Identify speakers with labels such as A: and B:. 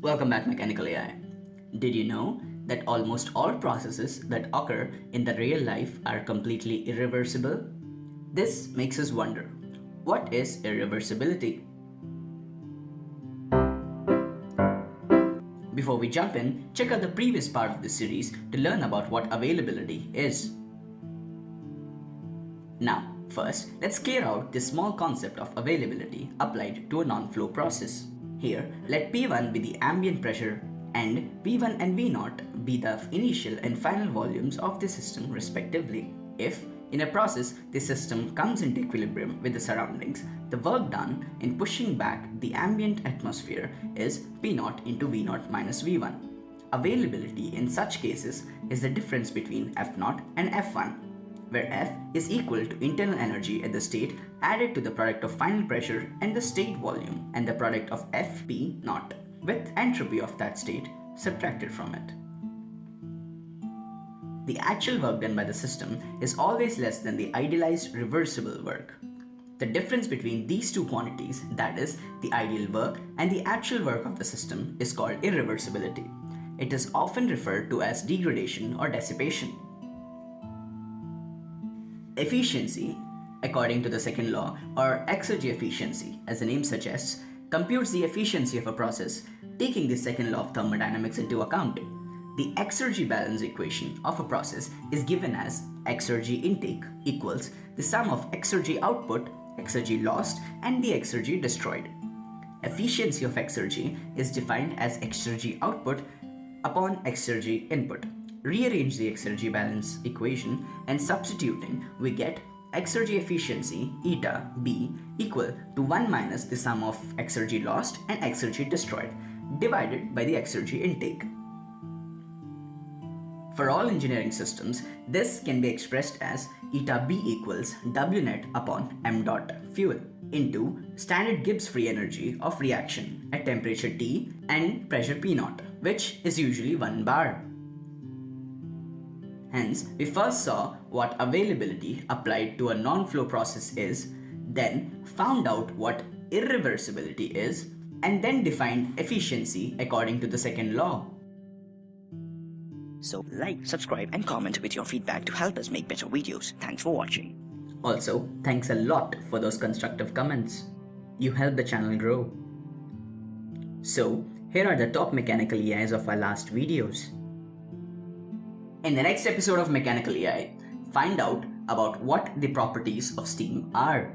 A: Welcome back Mechanical EI. Did you know that almost all processes that occur in the real life are completely irreversible? This makes us wonder, what is irreversibility? Before we jump in, check out the previous part of this series to learn about what availability is. Now, first, let's clear out this small concept of availability applied to a non-flow process. Here, let P1 be the ambient pressure and V1 and V0 be the initial and final volumes of the system respectively. If, in a process, the system comes into equilibrium with the surroundings, the work done in pushing back the ambient atmosphere is P0 into V0 minus V1. Availability in such cases is the difference between F0 and F1 where F is equal to internal energy at the state added to the product of final pressure and the state volume and the product of Fp naught with entropy of that state subtracted from it. The actual work done by the system is always less than the idealized reversible work. The difference between these two quantities, that is, the ideal work and the actual work of the system, is called irreversibility. It is often referred to as degradation or dissipation. Efficiency, according to the second law, or exergy efficiency, as the name suggests, computes the efficiency of a process, taking the second law of thermodynamics into account. The exergy balance equation of a process is given as exergy intake equals the sum of exergy output, exergy lost, and the exergy destroyed. Efficiency of exergy is defined as exergy output upon exergy input rearrange the exergy balance equation and substituting, we get exergy efficiency eta B equal to 1 minus the sum of exergy lost and exergy destroyed divided by the exergy intake. For all engineering systems, this can be expressed as eta B equals W net upon m dot fuel into standard Gibbs free energy of reaction at temperature T and pressure P naught, which is usually 1 bar. Hence, we first saw what availability applied to a non-flow process is, then found out what irreversibility is, and then defined efficiency according to the second law.
B: So like, subscribe and comment with your feedback to help us make better videos. Thanks for watching.
A: Also, thanks a lot for those constructive comments. You help the channel grow. So, here are the top mechanical EIs of our last videos. In the next episode of Mechanical EI, find out about what the properties of steam are.